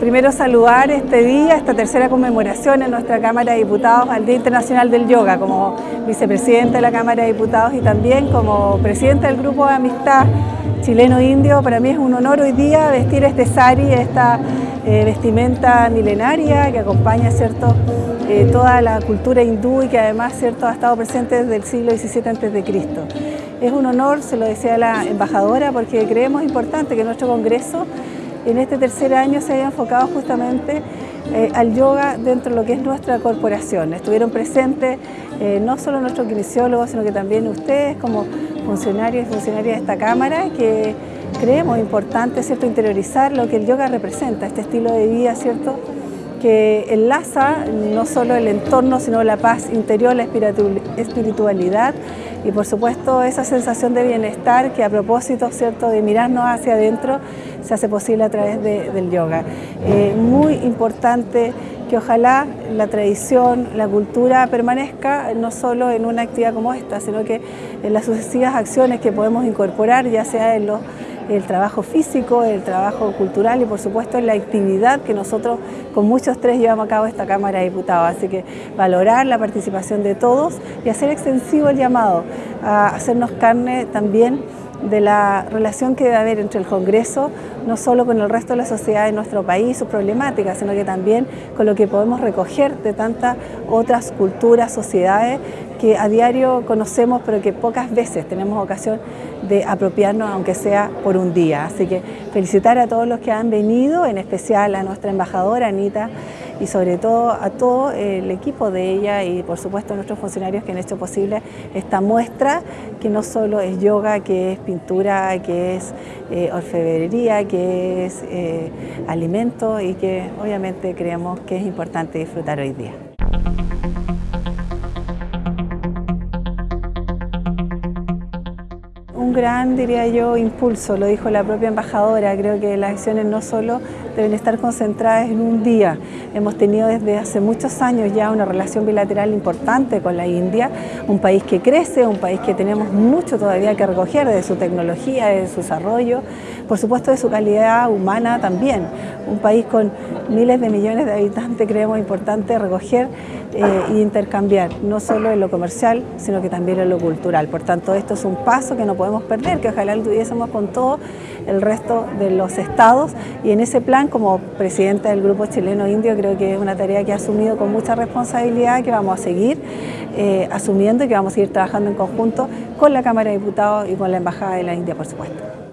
Primero saludar este día, esta tercera conmemoración en nuestra Cámara de Diputados al Día Internacional del Yoga, como vicepresidente de la Cámara de Diputados y también como presidente del Grupo de Amistad Chileno-Indio. Para mí es un honor hoy día vestir este sari, esta eh, vestimenta milenaria que acompaña ¿cierto? Eh, toda la cultura hindú y que además ¿cierto? ha estado presente desde el siglo XVII a.C. Es un honor, se lo decía la embajadora, porque creemos importante que nuestro Congreso en este tercer año se haya enfocado justamente eh, al yoga dentro de lo que es nuestra corporación. Estuvieron presentes eh, no solo nuestros kinesiólogos, sino que también ustedes como funcionarios y funcionarias de esta Cámara, que creemos importante ¿cierto? interiorizar lo que el yoga representa, este estilo de vida ¿cierto? Que enlaza no solo el entorno, sino la paz interior, la espiritualidad y por supuesto esa sensación de bienestar que a propósito ¿cierto? de mirarnos hacia adentro se hace posible a través del yoga. Eh, muy importante que ojalá la tradición, la cultura permanezca no solo en una actividad como esta, sino que en las sucesivas acciones que podemos incorporar, ya sea en los el trabajo físico, el trabajo cultural y por supuesto la actividad que nosotros con muchos tres llevamos a cabo esta Cámara de Diputados. Así que valorar la participación de todos y hacer extensivo el llamado a hacernos carne también de la relación que debe haber entre el Congreso, no solo con el resto de la sociedad de nuestro país, sus problemáticas, sino que también con lo que podemos recoger de tantas otras culturas, sociedades que a diario conocemos, pero que pocas veces tenemos ocasión de apropiarnos, aunque sea por un día. Así que felicitar a todos los que han venido, en especial a nuestra embajadora Anita, y sobre todo a todo el equipo de ella y por supuesto a nuestros funcionarios que han hecho posible esta muestra que no solo es yoga, que es pintura, que es eh, orfebrería, que es eh, alimento y que obviamente creemos que es importante disfrutar hoy día. Un gran, diría yo, impulso, lo dijo la propia embajadora, creo que las acciones no solo deben estar concentradas en un día. Hemos tenido desde hace muchos años ya una relación bilateral importante con la India, un país que crece, un país que tenemos mucho todavía que recoger de su tecnología, de su desarrollo, por supuesto de su calidad humana también. Un país con miles de millones de habitantes creemos importante recoger e intercambiar, no solo en lo comercial, sino que también en lo cultural. Por tanto, esto es un paso que no podemos perder, que ojalá lo tuviésemos con todo el resto de los estados y en ese plan, como presidenta del Grupo Chileno Indio, creo que es una tarea que ha asumido con mucha responsabilidad, que vamos a seguir eh, asumiendo y que vamos a seguir trabajando en conjunto con la Cámara de Diputados y con la Embajada de la India, por supuesto.